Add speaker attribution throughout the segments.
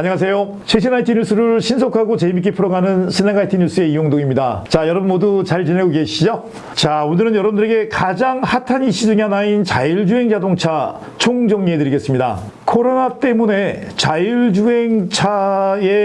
Speaker 1: 안녕하세요. 최신 IT 뉴스를 신속하고 재밌게 풀어가는 스낵 IT 뉴스의 이용동입니다. 자, 여러분 모두 잘 지내고 계시죠? 자, 오늘은 여러분들에게 가장 핫한 이슈 중에 하나인 자율주행 자동차 총정리해드리겠습니다. 코로나 때문에 자율주행차의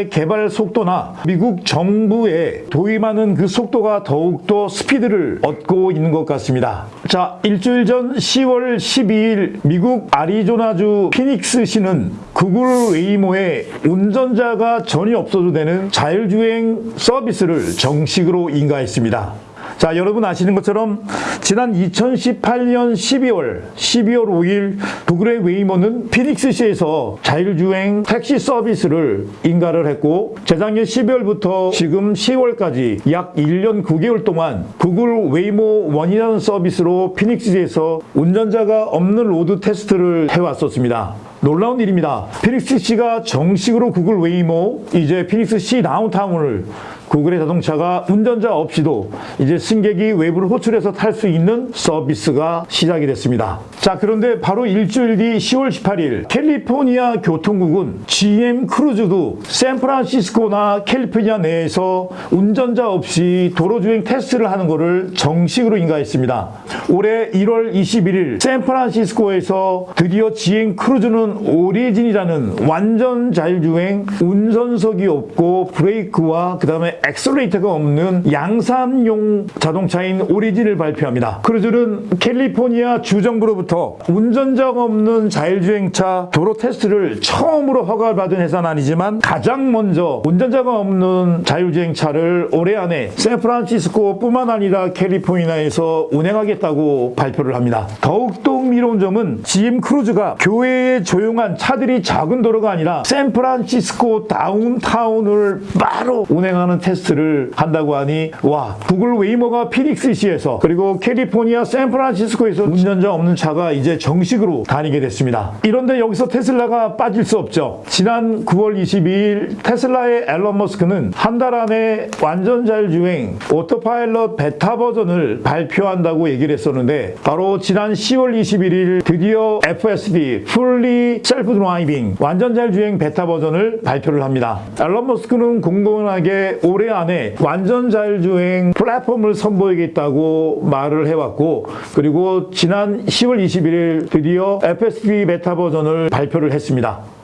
Speaker 1: 개발 속도나 미국 정부에 도입하는 그 속도가 더욱더 스피드를 얻고 있는 것 같습니다. 자, 일주일 전 10월 12일 미국 아리조나주 피닉스시는 구글 웨이모에 운전자가 전혀 없어도 되는 자율주행 서비스를 정식으로 인가했습니다. 자, 여러분 아시는 것처럼 지난 2018년 12월, 12월 5일 구글의 웨이모는 피닉스시에서 자율주행 택시 서비스를 인가를 했고 재작년 12월부터 지금 10월까지 약 1년 9개월 동안 구글 웨이모 원이라는 서비스로 피닉스시에서 운전자가 없는 road test를 해왔었습니다. 놀라운 일입니다. 피닉스시가 정식으로 구글 웨이모, 이제 피닉스시 다운타운을 구글의 자동차가 운전자 없이도 이제 승객이 웨이모를 호출해서 탈 수 있는 서비스가 시작이 됐습니다. 자, 그런데 바로 일주일 뒤 10월 18일 캘리포니아 교통국은 GM 크루즈도 샌프란시스코나 캘리포니아 내에서 운전자 없이 도로주행 테스트를 하는 것을 정식으로 인가했습니다. 올해 1월 21일 샌프란시스코에서 드디어 GM 크루즈는 오리진이라는 완전 자율주행 운전석이 없고 브레이크와 그 다음에 엑셀레이터가 없는 양산용 자동차인 오리진을 발표합니다. 크루즈는 캘리포니아 주정부로부터 운전자가 없는 자율주행차 도로 테스트를 처음으로 허가를 받은 회사는 아니지만 가장 먼저 운전자가 없는 자율주행차를 올해 안에 샌프란시스코뿐만 아니라 캘리포니아에서 운행하겠다고 발표를 합니다. 더욱더 흥미로운 점은 GM 크루즈가 교외의 조용한 차들이 적은 도로가 아니라 샌프란시스코 다운타운을 바로 운행하는 테스트를 한다고 하니 와 구글 웨이모가 피닉스시에서 그리고 캘리포니아 샌프란시스코에서 운전자 없는 차가 이제 정식으로 다니게 됐습니다. 이런데 여기서 테슬라가 빠질 수 없죠. 지난 9월 22일 테슬라의 앨런 머스크는 한 달 안에 완전 자율주행 오토파일럿 베타 버전을 발표한다고 얘기를 했었는데 바로 지난 10월 21일 드디어 FSD Fully Self Driving 완전 자율주행 베타 버전을 발표를 합니다. 앨런 머스크는 공공연하게 올해 안에 완전 자율주행 플랫폼을 선보이겠다고 말을 해왔고 그리고 지난 10월 21일 드디어 FSD 베타 버전을 발표를 했습니다.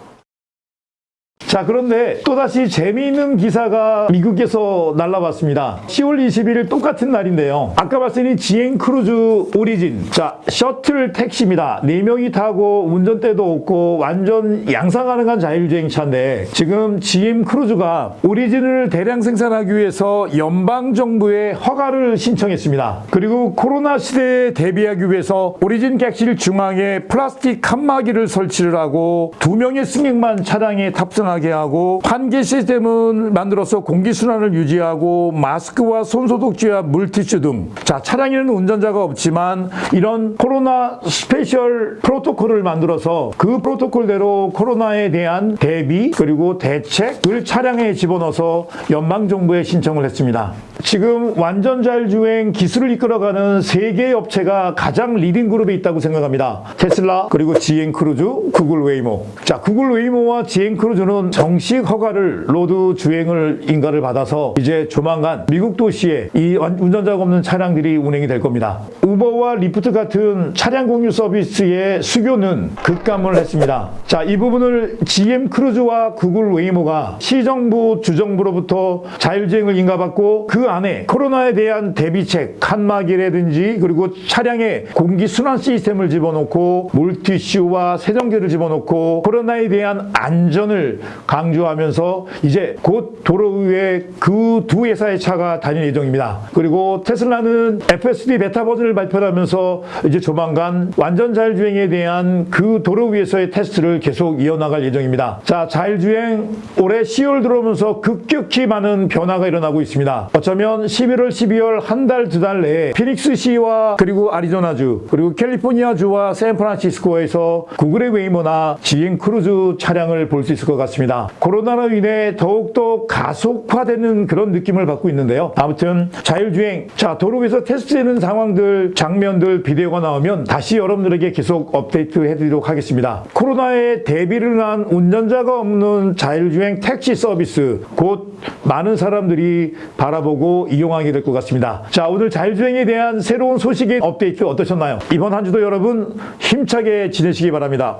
Speaker 1: 자 그런데 또다시 재미있는 기사가 미국에서 날라왔습니다. 10월 21일 똑같은 날인데요. 아까 말씀드린 GM 크루즈 오리진. 자 셔틀 택시입니다. 4명이 타고 운전대도 없고 완전 양산 가능한 자율주행차인데 지금 GM 크루즈가 오리진을 대량 생산하기 위해서 연방정부에 허가를 신청했습니다. 그리고 코로나 시대에 대비하기 위해서 오리진 객실 중앙에 플라스틱 칸막이를 설치를 하고 두 명의 승객만 차량에 탑승하게 하고 환기 시스템을 만들어서 공기순환을 유지하고 마스크와 손소독제와 물티슈 등 자, 차량에는 운전자가 없지만 이런 코로나 special 프로토콜을 만들어서 그 프로토콜대로 코로나에 대한 대비 그리고 대책을 차량에 집어넣어서 연방정부에 신청을 했습니다. 지금 완전 자율주행 기술을 이끌어가는 세 개의 업체가 가장 leading group에 있다고 생각합니다. 테슬라, 그리고 GM 크루즈, 구글 웨이모. 자, 구글 웨이모와 GM 크루즈는 정식 허가를 road 주행을 인가를 받아서 이제 조만간 미국 도시에 이 운전자가 없는 차량들이 운행이 될 겁니다. 우버와 리프트 같은 차량 공유 서비스의 수요는 급감을 했습니다. 자, 이 부분을 GM 크루즈와 구글 웨이모가 시정부, 주정부로부터 자율주행을 인가받고 그 안에 코로나에 대한 대비책, 칸막이라든지 그리고 차량에 공기 순환 시스템을 집어넣고 물티슈와 세정제를 집어넣고 코로나에 대한 안전을 강조하면서 이제 곧 도로 위에 그 두 회사의 차가 다닐 예정입니다. 그리고 테슬라는 FSD 베타 버전을 발표하면서 이제 조만간 완전 자율주행에 대한 그 도로 위에서의 테스트를 계속 이어나갈 예정입니다. 자, 자율주행 올해 10월 들어오면서 급격히 많은 변화가 일어나고 있습니다. 어쩌면 그렇다면 11월, 12월 한 달, 두 달 내에 피닉스시와 그리고 아리조나주 그리고 캘리포니아주와 샌프란시스코에서 구글의 웨이모나 GM 크루즈 차량을 볼 수 있을 것 같습니다. 코로나로 인해 더욱더 가속화되는 그런 느낌을 받고 있는데요. 아무튼 자율주행, 자 도로 위에서 테스트되는 상황들, 장면들, 비디오가 나오면 다시 여러분들에게 계속 업데이트 해드리도록 하겠습니다. 코로나에 대비를 한 운전자가 없는 자율주행 택시 서비스 곧 많은 사람들이 바라보고 이용하게 될 것 같습니다. 자 오늘 자율주행에 대한 새로운 소식의 업데이트 어떠셨나요? 이번 한 주도 여러분 힘차게 지내시기 바랍니다.